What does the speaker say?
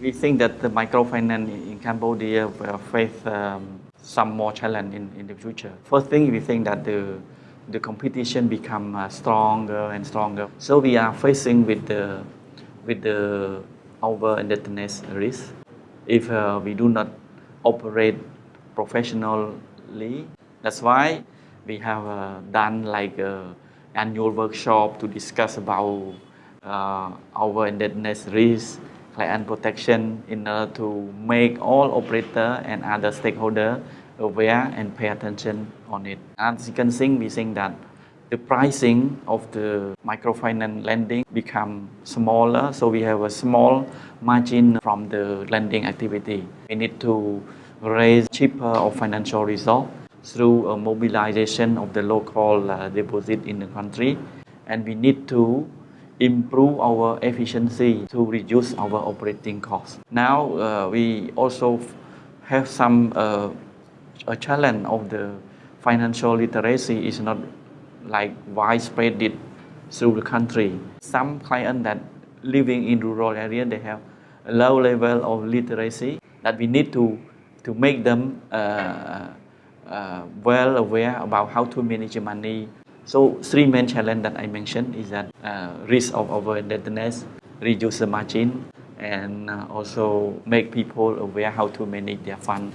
We think that the microfinance in Cambodia will face um, some more challenge in, in the future. First thing, we think that the the competition become uh, stronger and stronger. So we are facing with the with the over indebtedness risk. If uh, we do not operate professionally, that's why we have uh, done like a annual workshop to discuss about uh, our indebtedness risk, client protection in order to make all operator and other stakeholder aware and pay attention on it. And can see, we think that the pricing of the microfinance lending become smaller, so we have a small margin from the lending activity. We need to raise cheaper of financial result through a mobilization of the local uh, deposit in the country, and we need to improve our efficiency to reduce our operating costs. Now uh, we also have some uh, a challenge of the financial literacy is not like widespread it through the country. Some clients that living in rural area, they have a low level of literacy that we need to, to make them uh, uh, well aware about how to manage money. So three main challenges that I mentioned is that uh, risk of over indebtedness, reduce the margin, and uh, also make people aware how to manage their fund.